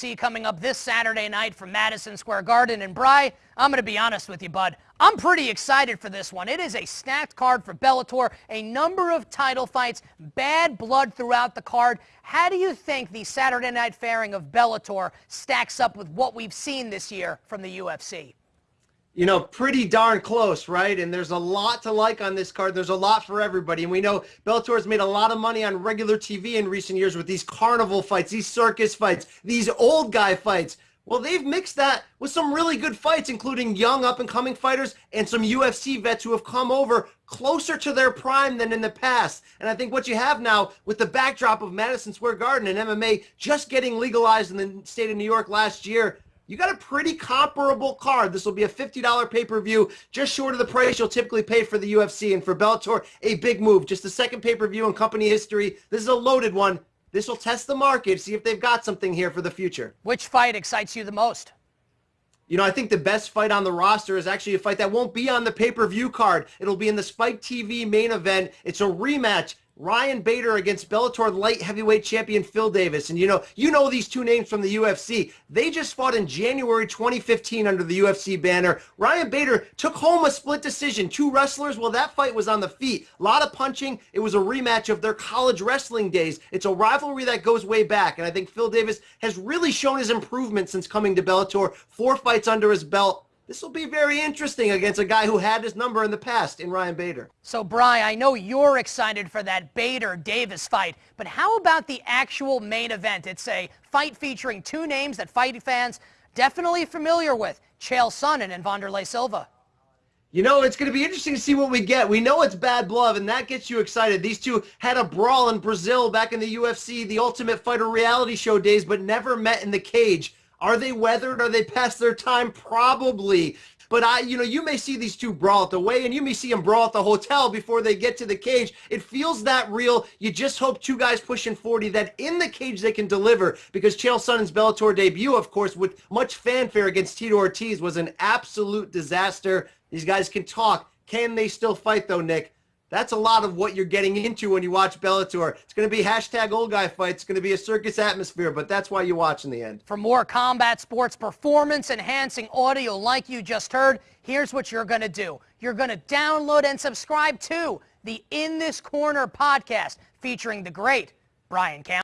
Coming up this Saturday night from Madison Square Garden. And Bry, I'm going to be honest with you, bud. I'm pretty excited for this one. It is a stacked card for Bellator, a number of title fights, bad blood throughout the card. How do you think the Saturday night fairing of Bellator stacks up with what we've seen this year from the UFC? You know, pretty darn close, right? And there's a lot to like on this card. There's a lot for everybody. And we know Bellator has made a lot of money on regular TV in recent years with these carnival fights, these circus fights, these old guy fights. Well, they've mixed that with some really good fights, including young up and coming fighters and some UFC vets who have come over closer to their prime than in the past. And I think what you have now with the backdrop of Madison Square Garden and MMA just getting legalized in the state of New York last year, you got a pretty comparable card. This will be a $50 pay-per-view, just short of the price you'll typically pay for the UFC. And for Bellator, a big move. Just the second pay-per-view in company history. This is a loaded one. This will test the market, see if they've got something here for the future. Which fight excites you the most? You know, I think the best fight on the roster is actually a fight that won't be on the pay-per-view card. It'll be in the Spike TV main event. It's a rematch Ryan Bader against Bellator light heavyweight champion Phil Davis. And you know, you know these two names from the UFC. They just fought in January 2015 under the UFC banner. Ryan Bader took home a split decision. Two wrestlers, well, that fight was on the feet. A lot of punching. It was a rematch of their college wrestling days. It's a rivalry that goes way back. And I think Phil Davis has really shown his improvement since coming to Bellator. Four fights under his belt this will be very interesting against a guy who had his number in the past in Ryan Bader. So, Bry, I know you're excited for that Bader-Davis fight, but how about the actual main event? It's a fight featuring two names that fight fans definitely familiar with, Chael Sonnen and Wanderlei Silva. You know, it's going to be interesting to see what we get. We know it's bad blood, and that gets you excited. These two had a brawl in Brazil back in the UFC, the Ultimate Fighter reality show days, but never met in the cage. Are they weathered? Are they past their time? Probably. But I, you know, you may see these two brawl at the way, and you may see them brawl at the hotel before they get to the cage. It feels that real. You just hope two guys pushing 40 that in the cage they can deliver because Chael Sonnen's Bellator debut, of course, with much fanfare against Tito Ortiz was an absolute disaster. These guys can talk. Can they still fight though, Nick? That's a lot of what you're getting into when you watch Bellator. It's going to be hashtag old guy fights. It's going to be a circus atmosphere, but that's why you watch in the end. For more combat sports performance enhancing audio like you just heard, here's what you're going to do. You're going to download and subscribe to the In This Corner podcast featuring the great Brian Campbell.